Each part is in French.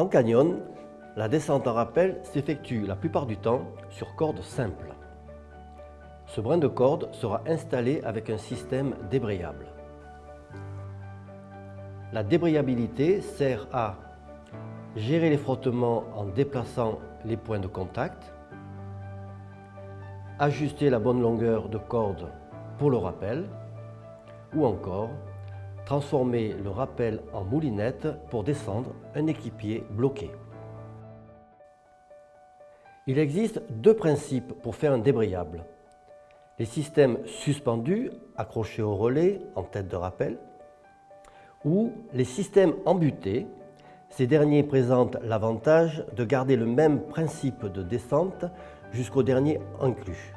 En canyon, la descente en rappel s'effectue la plupart du temps sur corde simple. Ce brin de corde sera installé avec un système débrayable. La débrayabilité sert à gérer les frottements en déplaçant les points de contact, ajuster la bonne longueur de corde pour le rappel, ou encore transformer le rappel en moulinette pour descendre un équipier bloqué. Il existe deux principes pour faire un débrayable. Les systèmes suspendus, accrochés au relais en tête de rappel, ou les systèmes embutés. Ces derniers présentent l'avantage de garder le même principe de descente jusqu'au dernier inclus.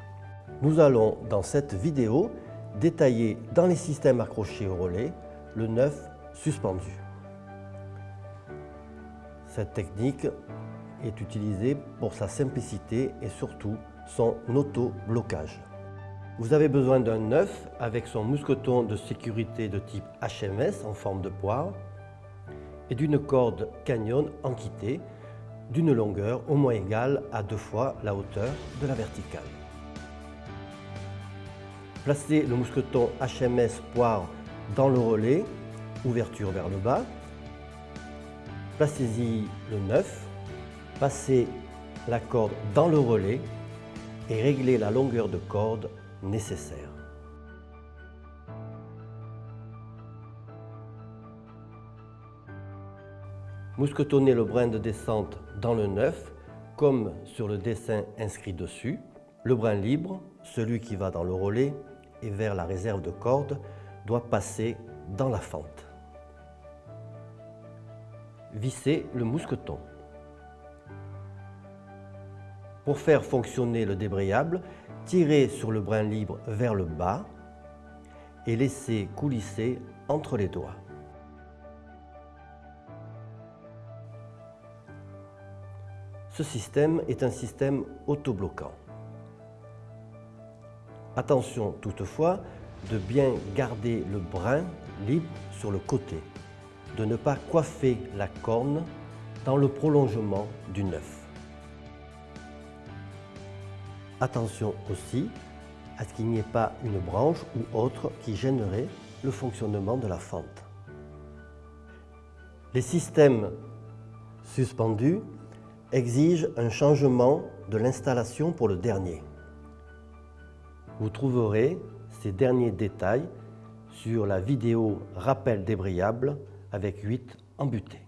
Nous allons, dans cette vidéo, détailler dans les systèmes accrochés au relais le neuf suspendu. Cette technique est utilisée pour sa simplicité et surtout son auto-blocage. Vous avez besoin d'un neuf avec son mousqueton de sécurité de type HMS en forme de poire et d'une corde canyon enquitée d'une longueur au moins égale à deux fois la hauteur de la verticale. Placez le mousqueton HMS poire dans le relais, ouverture vers le bas. Placez-y le neuf, passez la corde dans le relais et réglez la longueur de corde nécessaire. Mousquetonnez le brin de descente dans le neuf, comme sur le dessin inscrit dessus. Le brin libre, celui qui va dans le relais et vers la réserve de corde, doit passer dans la fente. Vissez le mousqueton. Pour faire fonctionner le débrayable, tirez sur le brin libre vers le bas et laissez coulisser entre les doigts. Ce système est un système autobloquant. Attention toutefois de bien garder le brin libre sur le côté, de ne pas coiffer la corne dans le prolongement du neuf. Attention aussi à ce qu'il n'y ait pas une branche ou autre qui gênerait le fonctionnement de la fente. Les systèmes suspendus exigent un changement de l'installation pour le dernier. Vous trouverez ces derniers détails sur la vidéo rappel débrayable avec 8 embutés.